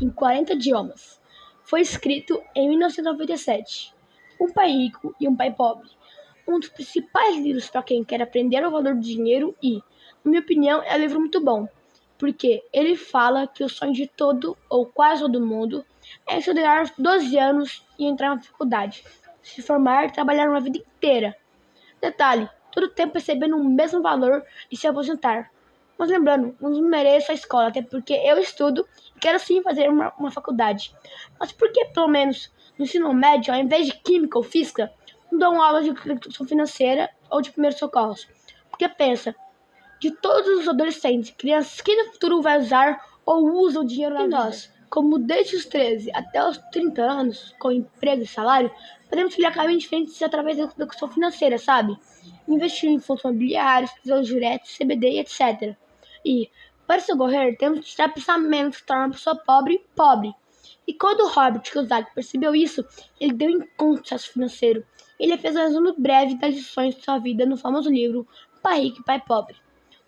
em 40 idiomas. Foi escrito em 1997. Um pai rico e um pai pobre. Um dos principais livros para quem quer aprender o valor do dinheiro e, na minha opinião, é um livro muito bom, porque ele fala que o sonho de todo ou quase todo mundo é estudar aos 12 anos e entrar na faculdade, se formar e trabalhar uma vida inteira. Detalhe, todo tempo recebendo o mesmo valor e se aposentar. Mas lembrando, não mereço a escola, até porque eu estudo e quero sim fazer uma, uma faculdade. Mas por que, pelo menos, no ensino médio, ao invés de química ou física, não dão aula de educação financeira ou de primeiros socorros? Porque pensa, de todos os adolescentes, crianças que no futuro vai usar ou usam o dinheiro na e nós, como desde os 13 até os 30 anos, com emprego e salário, podemos criar caminhos diferentes através da educação financeira, sabe? Investir em fundos imobiliários, tesouros diretos, CBD, etc. E, para socorrer, temos que tirar pensamentos que tornam a pessoa pobre pobre. E quando Robert Kiyosaki percebeu isso, ele deu em conta sucesso financeiro. Ele fez um resumo breve das lições de sua vida no famoso livro Pai Rico e Pai Pobre.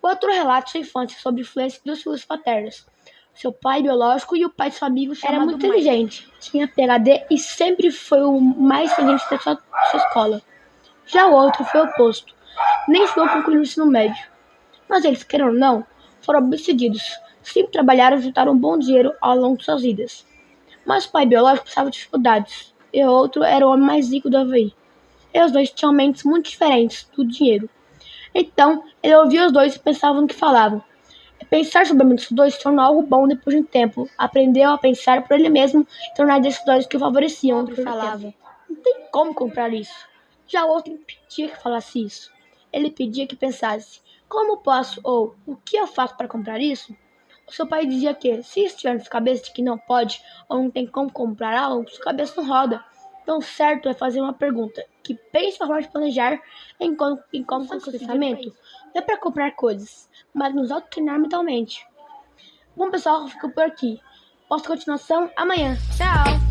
O outro relata sua infância sob influência dos filhos paternos. Seu pai biológico e o pai de seu amigo Era muito inteligente, tinha PhD e sempre foi o mais inteligente da sua, sua escola. Já o outro foi o oposto. Nem chegou a concluir o ensino médio. Mas eles, queiram ou não, foram bem-sucedidos, sempre trabalharam e juntaram um bom dinheiro ao longo de suas vidas. Mas o pai biológico passava dificuldades, e o outro era o homem mais rico do Havaí. E os dois tinham mentes muito diferentes do dinheiro. Então, ele ouvia os dois e pensava no que falavam. E pensar sobre a mente dos dois se tornou algo bom depois de um tempo. Aprendeu a pensar por ele mesmo e tornar decisões que o favoreciam. Outro falava: Não tem como comprar isso. Já o outro impedia que falasse isso. Ele pedia que pensasse: como posso ou o que eu faço para comprar isso? O seu pai dizia que, se estiver na sua cabeça de que não pode ou não tem como comprar algo, sua cabeça não roda. Então, certo é fazer uma pergunta que pense na forma de planejar enquanto, enquanto seu pensamento. Não é para comprar coisas, mas nos autotreinar mentalmente. Bom, pessoal, fico por aqui. Posto continuação amanhã. Tchau!